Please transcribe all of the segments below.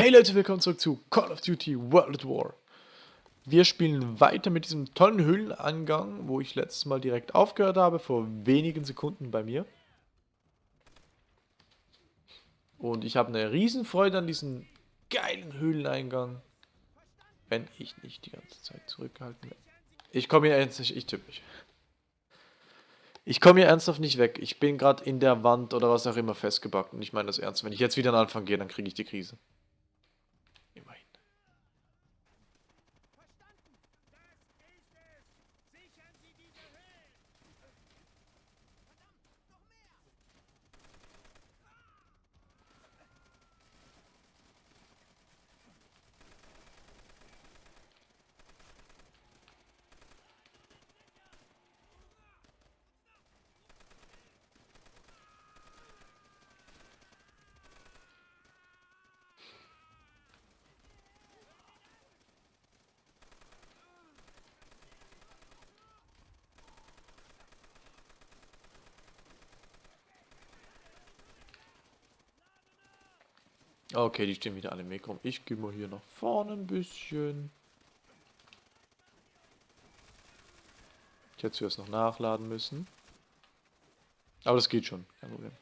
Hey Leute, willkommen zurück zu Call of Duty World at War. Wir spielen weiter mit diesem tollen Höhlenangang, wo ich letztes Mal direkt aufgehört habe, vor wenigen Sekunden bei mir. Und ich habe eine Riesenfreude an diesem geilen Höhleneingang, wenn ich nicht die ganze Zeit zurückgehalten werde. Ich komme hier ernsthaft, ich tippe mich. Ich komme hier ernsthaft nicht weg. Ich bin gerade in der Wand oder was auch immer festgebackt. Und ich meine das ernst. Wenn ich jetzt wieder an Anfang gehe, dann kriege ich die Krise. Okay, die stehen wieder alle im Weg rum. Ich gehe mal hier nach vorne ein bisschen. Ich hätte zuerst noch nachladen müssen. Aber das geht schon, kein Problem.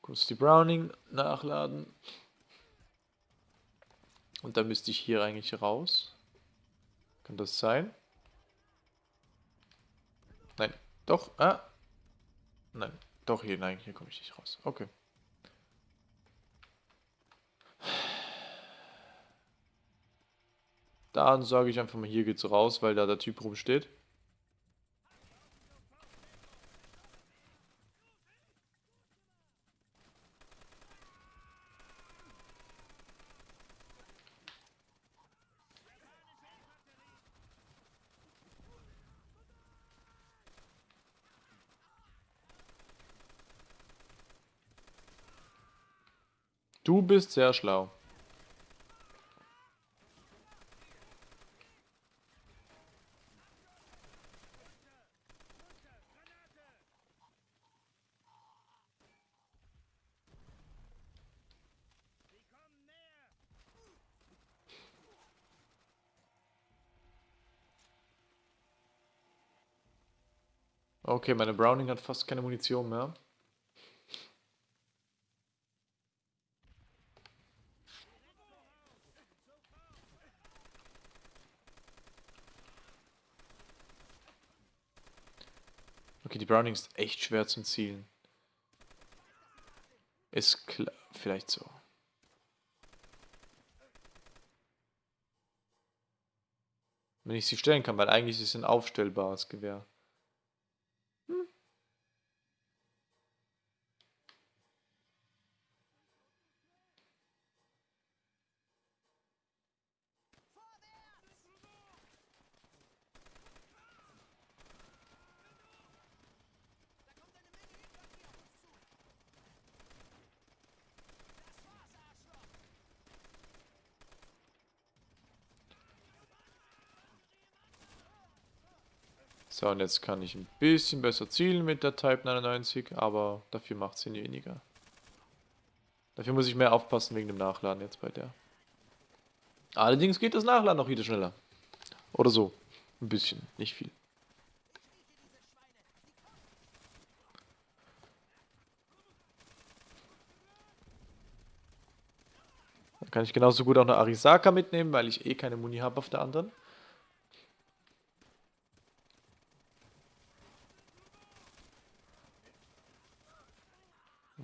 Kurz die Browning nachladen. Und dann müsste ich hier eigentlich raus. Kann das sein? Nein, doch. Ah. Nein, doch hier. Nein, hier komme ich nicht raus. Okay. Dann sage ich einfach mal, hier geht's raus, weil da der Typ rumsteht. Du bist sehr schlau. Okay, meine Browning hat fast keine Munition mehr. Okay, die Browning ist echt schwer zum Zielen. Ist klar, vielleicht so. Wenn ich sie stellen kann, weil eigentlich ist es ein aufstellbares Gewehr. So, und jetzt kann ich ein bisschen besser zielen mit der Type 99, aber dafür macht sie weniger. Dafür muss ich mehr aufpassen wegen dem Nachladen jetzt bei der. Allerdings geht das Nachladen auch wieder schneller. Oder so. Ein bisschen, nicht viel. Dann kann ich genauso gut auch eine Arisaka mitnehmen, weil ich eh keine Muni habe auf der anderen.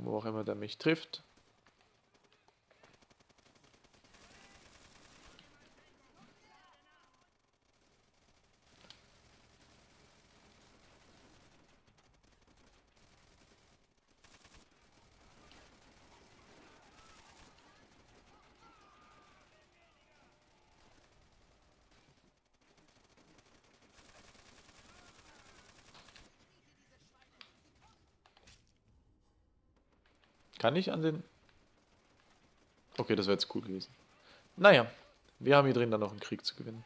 Wo auch immer der mich trifft. Kann ich an den... Okay, das wäre jetzt cool gewesen. Naja, wir haben hier drin dann noch einen Krieg zu gewinnen.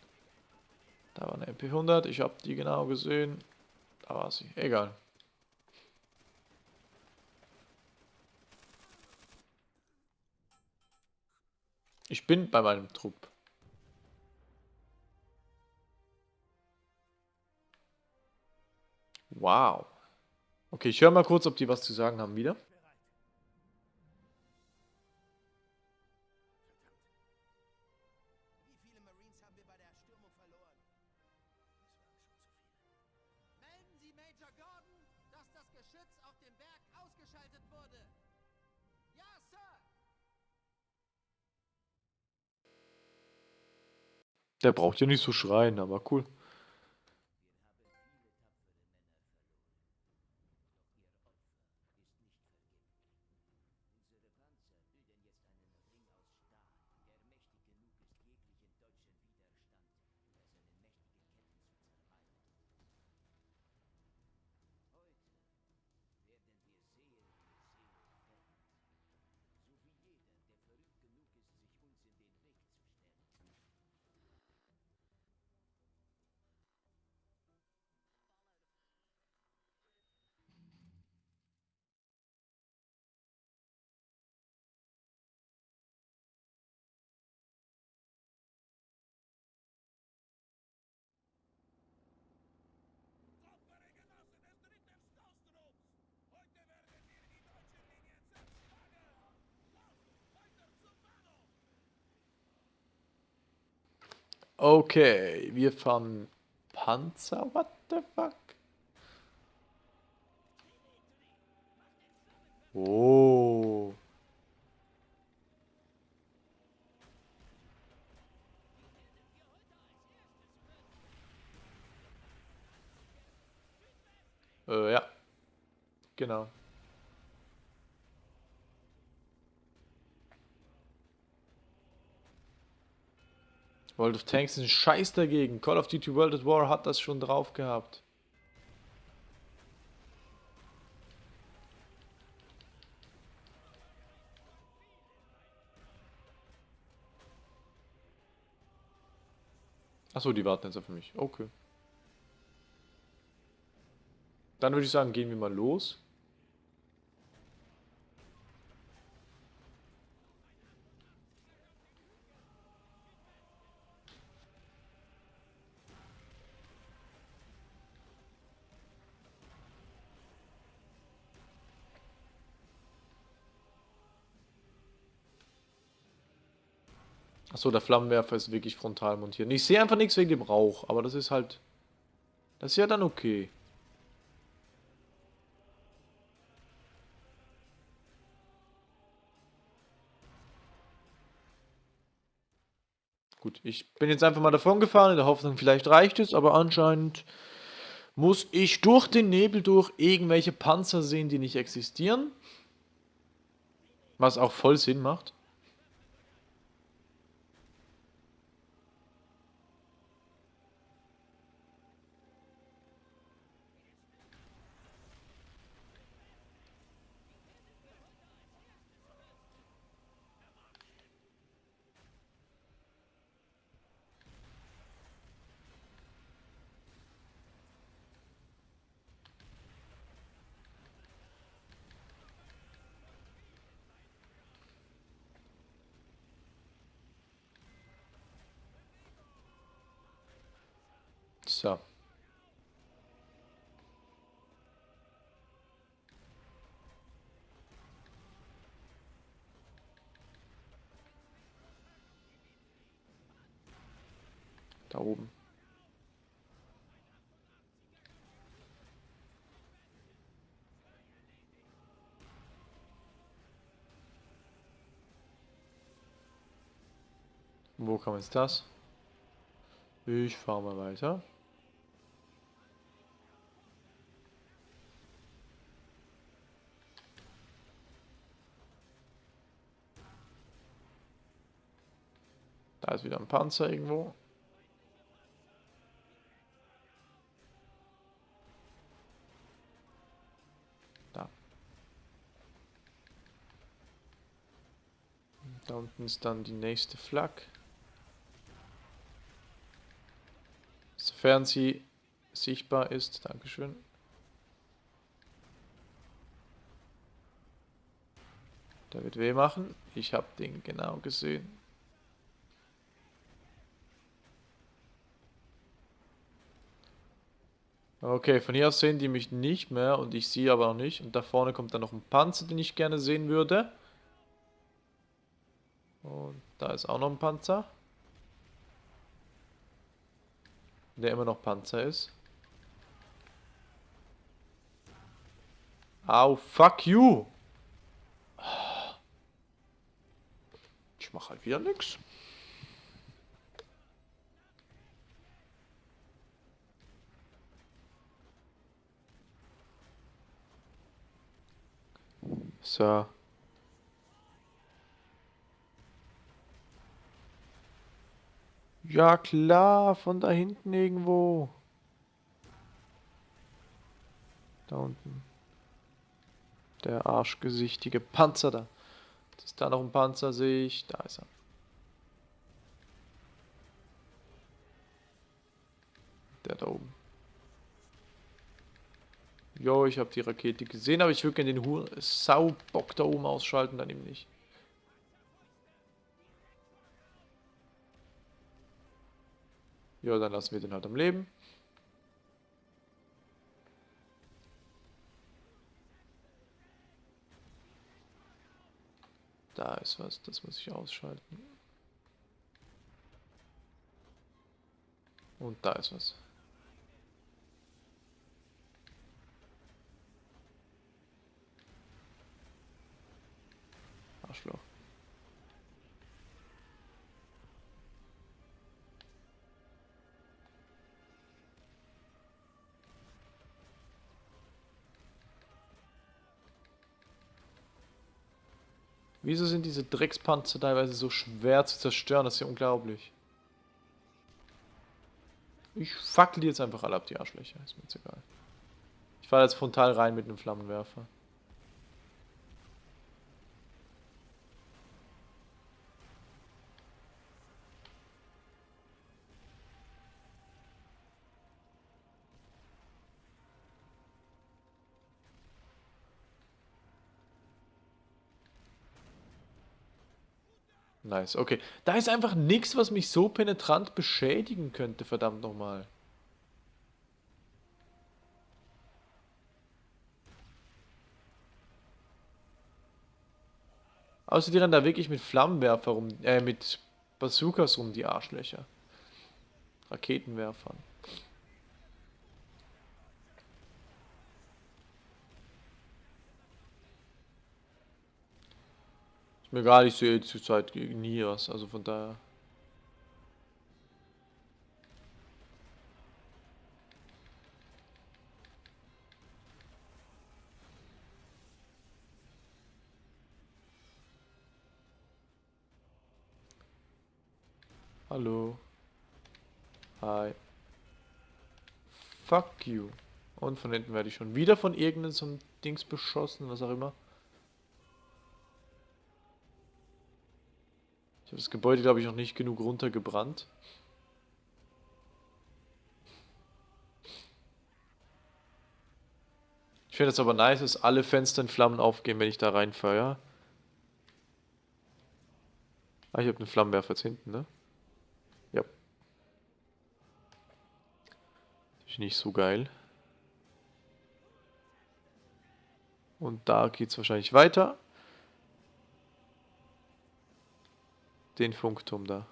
Da war eine MP100, ich habe die genau gesehen. Da war sie, egal. Ich bin bei meinem Trupp. Wow. Okay, ich höre mal kurz, ob die was zu sagen haben wieder. Der braucht ja nicht so schreien, aber cool. Okay, wir fahren Panzer, what the fuck? Oh. Äh, ja. Genau. World of Tanks ist ein Scheiß dagegen. Call of Duty World at War hat das schon drauf gehabt. Achso, die warten jetzt auf mich. Okay. Dann würde ich sagen, gehen wir mal los. Achso, der Flammenwerfer ist wirklich frontal montiert. Ich sehe einfach nichts wegen dem Rauch, aber das ist halt... Das ist ja dann okay. Gut, ich bin jetzt einfach mal davon gefahren, in der Hoffnung, vielleicht reicht es, aber anscheinend muss ich durch den Nebel durch irgendwelche Panzer sehen, die nicht existieren. Was auch voll Sinn macht. So. Da oben. Wo kam jetzt das? Ich fahre mal weiter. Da ist wieder ein Panzer irgendwo. Da. Da unten ist dann die nächste Flak. Sofern sie sichtbar ist. Dankeschön. Der wird weh machen. Ich habe den genau gesehen. Okay, von hier aus sehen die mich nicht mehr und ich sehe aber auch nicht. Und da vorne kommt dann noch ein Panzer, den ich gerne sehen würde. Und da ist auch noch ein Panzer. Der immer noch Panzer ist. Au, fuck you! Ich mach halt wieder nix. So. Ja klar, von da hinten irgendwo. Da unten. Der arschgesichtige Panzer da. Ist da noch ein Panzer, sehe ich. Da ist er. Der da oben. Jo, ich habe die Rakete gesehen, aber ich würde gerne den Hu Saubock da oben ausschalten, dann eben nicht. Ja, dann lassen wir den halt am Leben. Da ist was, das muss ich ausschalten. Und da ist was. Arschloch. Wieso sind diese Dreckspanzer teilweise so schwer zu zerstören? Das ist ja unglaublich. Ich fackel die jetzt einfach alle ab, die Arschlöcher. Ist mir jetzt egal. Ich fahre jetzt frontal rein mit einem Flammenwerfer. Nice, okay. Da ist einfach nichts, was mich so penetrant beschädigen könnte, verdammt nochmal. Außer die rennen da wirklich mit Flammenwerfer rum, äh, mit Bazookas rum, die Arschlöcher. Raketenwerfern. Mir gar nicht sehe zurzeit nie was, also von daher. Hallo. Hi. Fuck you. Und von hinten werde ich schon wieder von irgendeinem so Dings beschossen, was auch immer. Das Gebäude, glaube ich, noch nicht genug runtergebrannt. Ich finde es aber nice, dass alle Fenster in Flammen aufgehen, wenn ich da reinfeuer. Ah, ich habe einen Flammenwerfer jetzt hinten, ne? Ja. Ist nicht so geil. Und da geht es wahrscheinlich weiter. Den Funkturm da.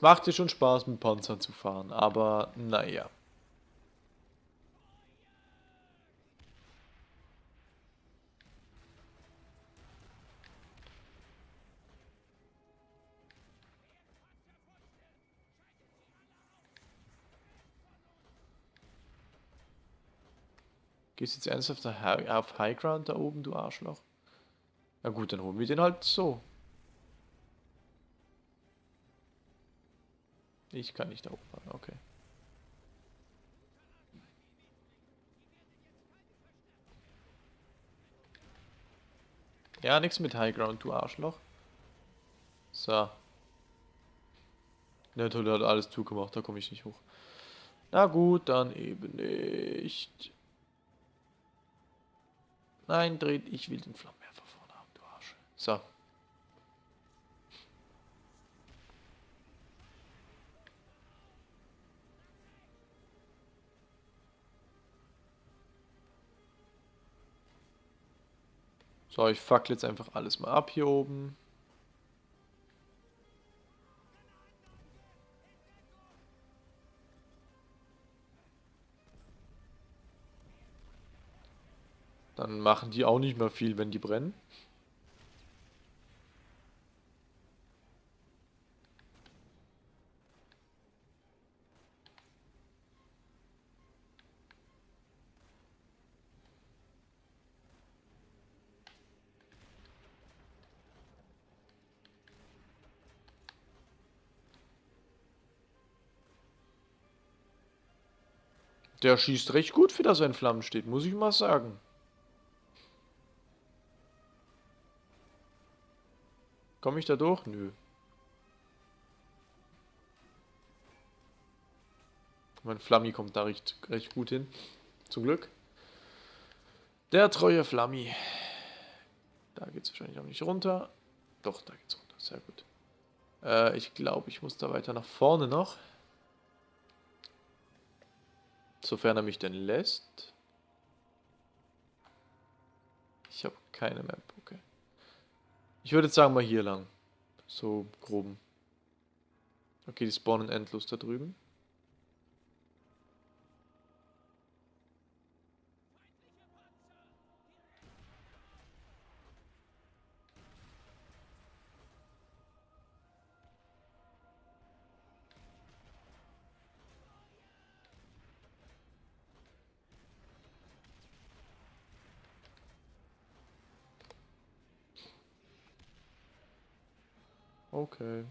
Macht dir schon Spaß, mit Panzer zu fahren, aber naja. Gehst jetzt ernsthaft auf High Ground da oben, du Arschloch? Na gut, dann holen wir den halt so. Ich kann nicht da oben fahren, okay. Ja, nichts mit High Ground, du Arschloch. So. Der hat alles zugemacht, da komme ich nicht hoch. Na gut, dann eben nicht. Nein, dreht, ich will den Flammenwerfer vorne haben, du Arsch. So. So, ich fackle jetzt einfach alles mal ab hier oben. Dann machen die auch nicht mehr viel, wenn die brennen. Der schießt recht gut, für das er in Flammen steht, muss ich mal sagen. Komme ich da durch? Nö. Mein Flammi kommt da recht, recht gut hin. Zum Glück. Der treue Flammi. Da geht es wahrscheinlich auch nicht runter. Doch, da geht's runter. Sehr gut. Äh, ich glaube, ich muss da weiter nach vorne noch. Sofern er mich denn lässt. Ich habe keine Map, okay. Ich würde jetzt sagen mal hier lang. So groben. Okay, die spawnen endlos da drüben. Okay.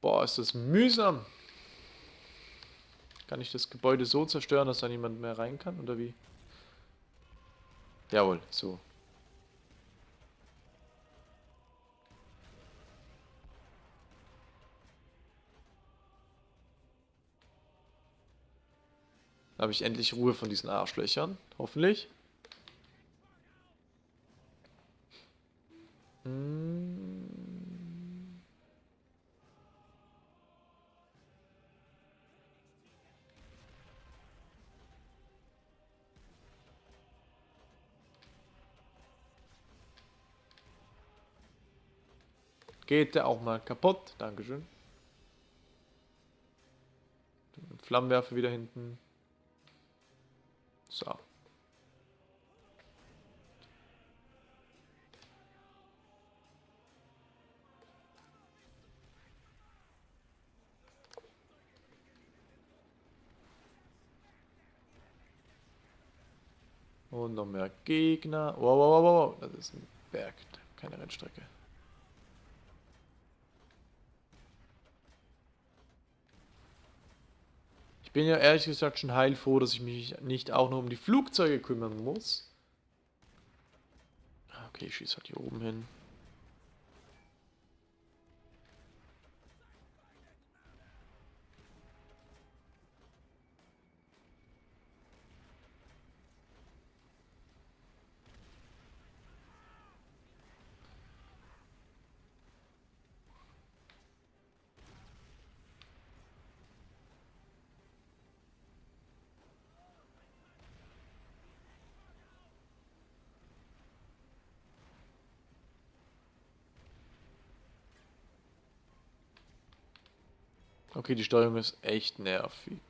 Boah, ist das mühsam. Kann ich das Gebäude so zerstören, dass da niemand mehr rein kann, oder wie? Jawohl, so. Da habe ich endlich Ruhe von diesen Arschlöchern. Hoffentlich. Hm. Geht der auch mal kaputt? Dankeschön. Flammenwerfer wieder hinten. So. Und noch mehr Gegner. Wow, wow, wow, wow. Das ist ein Berg, keine Rennstrecke. Ich bin ja ehrlich gesagt schon heilfroh, dass ich mich nicht auch noch um die Flugzeuge kümmern muss. Ah, Okay, ich schieße halt hier oben hin. Okay, die Steuerung ist echt nervig.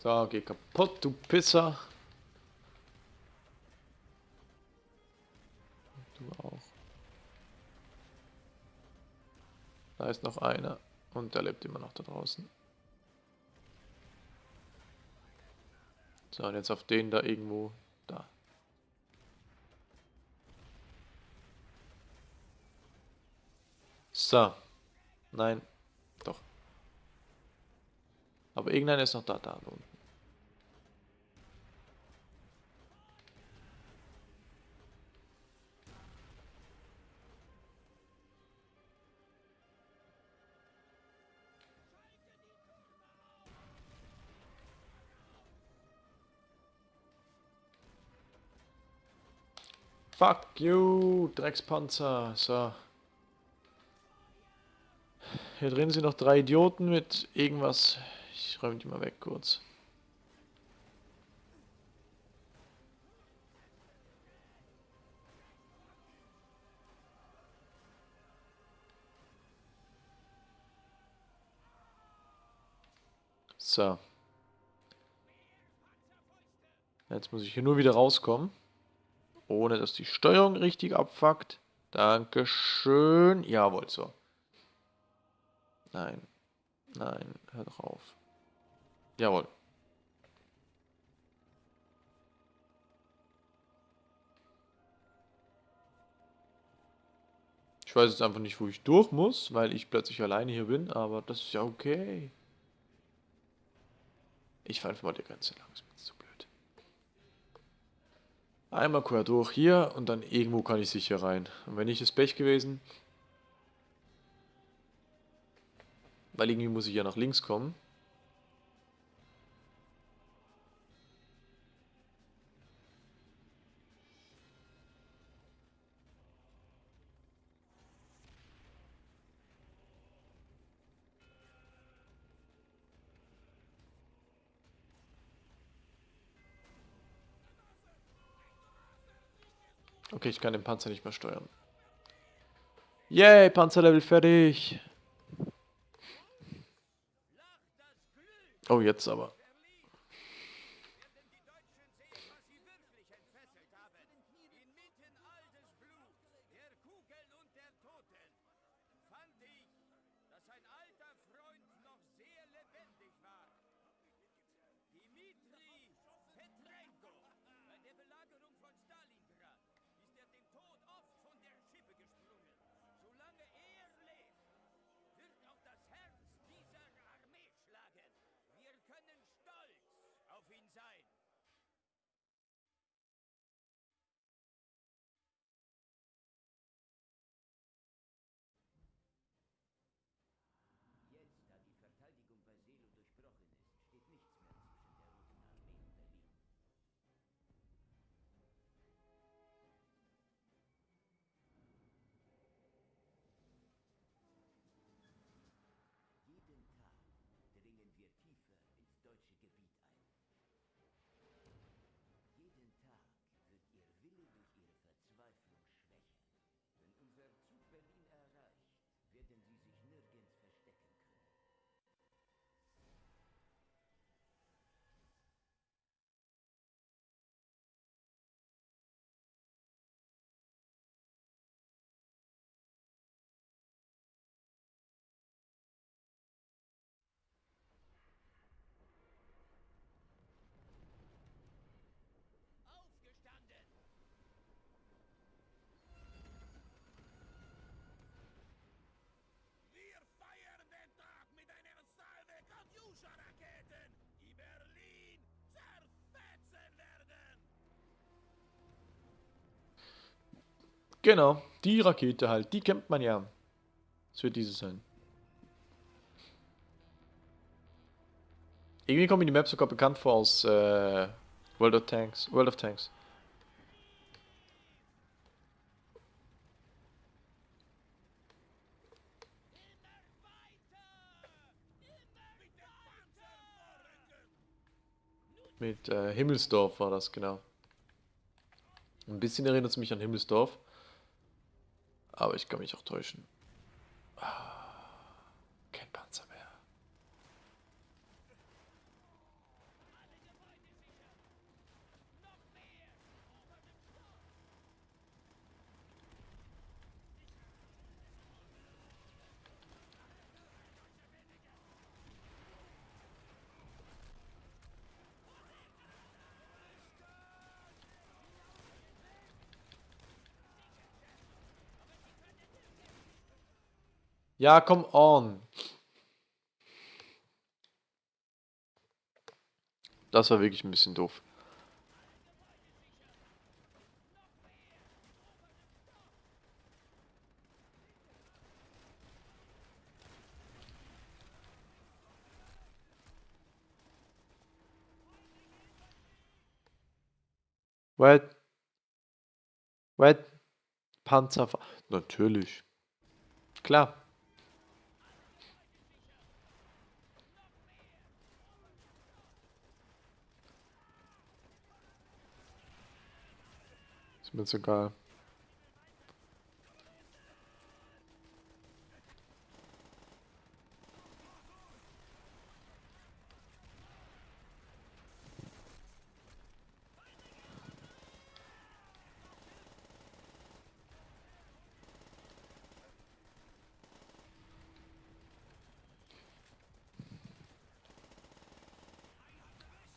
So, geh kaputt, du Pisser. Da ist noch einer. Und der lebt immer noch da draußen. So, und jetzt auf den da irgendwo. Da. So. Nein. Doch. Aber irgendeiner ist noch da, da unten. Fuck you, Dreckspanzer. So. Hier drin sind noch drei Idioten mit irgendwas. Ich räume die mal weg kurz. So. Jetzt muss ich hier nur wieder rauskommen. Ohne dass die Steuerung richtig abfuckt. Dankeschön. Jawohl, so. Nein. Nein, hör doch auf. Jawohl. Ich weiß jetzt einfach nicht, wo ich durch muss, weil ich plötzlich alleine hier bin, aber das ist ja okay. Ich fahre einfach mal die Grenze lang, Einmal quer durch hier und dann irgendwo kann ich sicher rein. Und wenn nicht, ist Pech gewesen. Weil irgendwie muss ich ja nach links kommen. Okay, ich kann den Panzer nicht mehr steuern. Yay, Panzerlevel fertig. Oh, jetzt aber. Genau, die Rakete halt, die kennt man ja. Es wird diese sein. Irgendwie kommen mir die Maps sogar bekannt vor aus äh, World of Tanks. World of Tanks. Mit äh, Himmelsdorf war das, genau. Ein bisschen erinnert es mich an Himmelsdorf. Aber ich kann mich auch täuschen. Ah, kein Panzer mehr. Ja, come on. Das war wirklich ein bisschen doof. What? What? Panzer. Natürlich. Klar. Ist mir jetzt egal.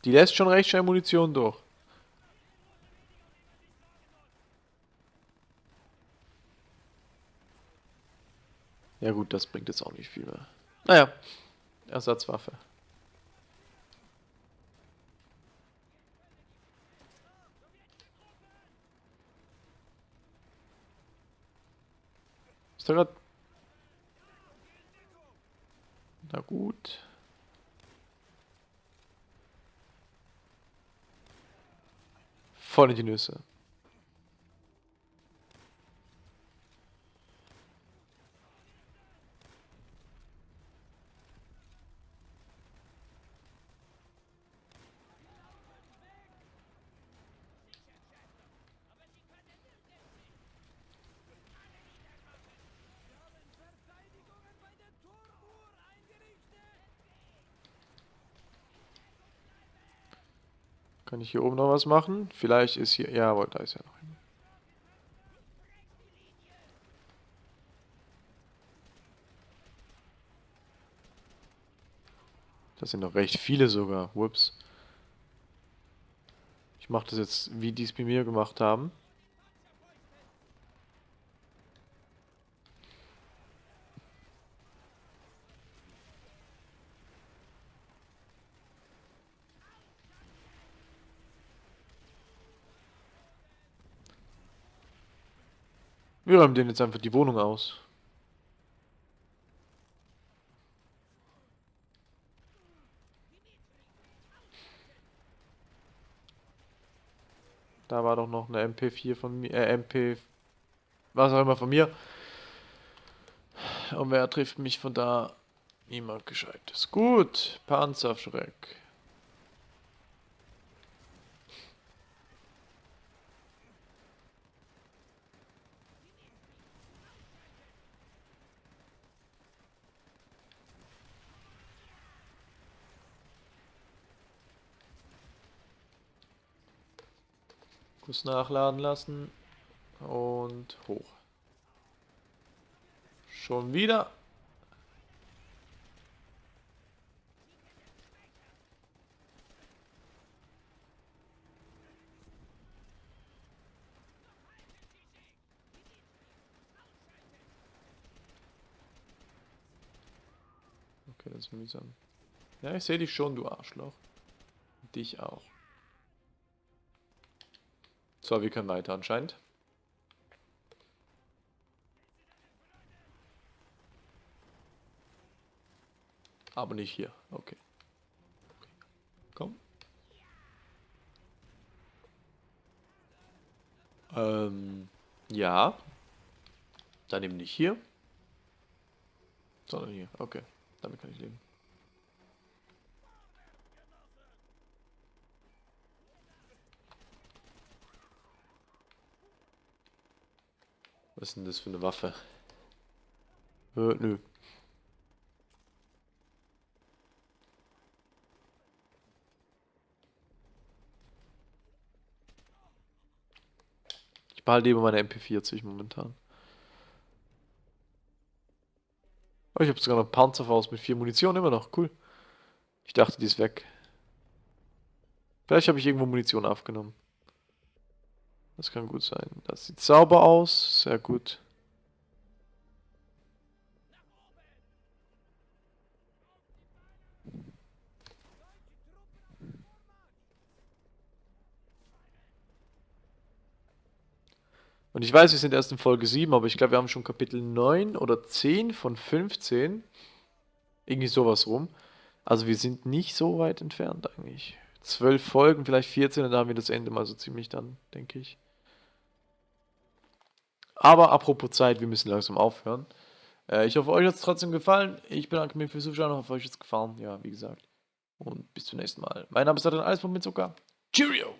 Die lässt schon recht schnell Munition durch. Ja gut, das bringt jetzt auch nicht viel mehr. Naja, Ersatzwaffe. Ist da grad... Na gut. Voll in die Nüsse. Kann ich hier oben noch was machen? Vielleicht ist hier... Jawohl, da ist ja noch jemand. Das sind noch recht viele sogar. Whoops. Ich mache das jetzt, wie die es bei mir gemacht haben. Wir räumen denen jetzt einfach die Wohnung aus. Da war doch noch eine MP4 von mir, äh, MP, was auch immer von mir. Und wer trifft mich von da? Niemand Gescheites. Gut, Panzerschreck. Kurz nachladen lassen. Und hoch. Schon wieder. Okay, das ist mühsam. Ja, ich sehe dich schon, du Arschloch. Dich auch. So, wir können weiter anscheinend. Aber nicht hier. Okay. okay. Komm. Ähm, ja. Dann eben nicht hier. Sondern hier. Okay. Damit kann ich leben. Was ist denn das für eine Waffe? Äh, nö. Ich behalte lieber meine MP40 momentan. Oh, ich habe sogar noch Panzerfaust mit vier Munition immer noch. Cool. Ich dachte, die ist weg. Vielleicht habe ich irgendwo Munition aufgenommen. Das kann gut sein. Das sieht sauber aus. Sehr gut. Und ich weiß, wir sind erst in Folge 7, aber ich glaube, wir haben schon Kapitel 9 oder 10 von 15. Irgendwie sowas rum. Also wir sind nicht so weit entfernt eigentlich. 12 Folgen, vielleicht 14, dann haben wir das Ende mal so ziemlich dann, denke ich. Aber apropos Zeit, wir müssen langsam aufhören. Äh, ich hoffe, euch hat es trotzdem gefallen. Ich bedanke mich fürs Zuschauen, hoffe, euch hat es gefallen. Ja, wie gesagt. Und bis zum nächsten Mal. Mein Name ist Adrian Eisbaum mit Zucker. Cheerio!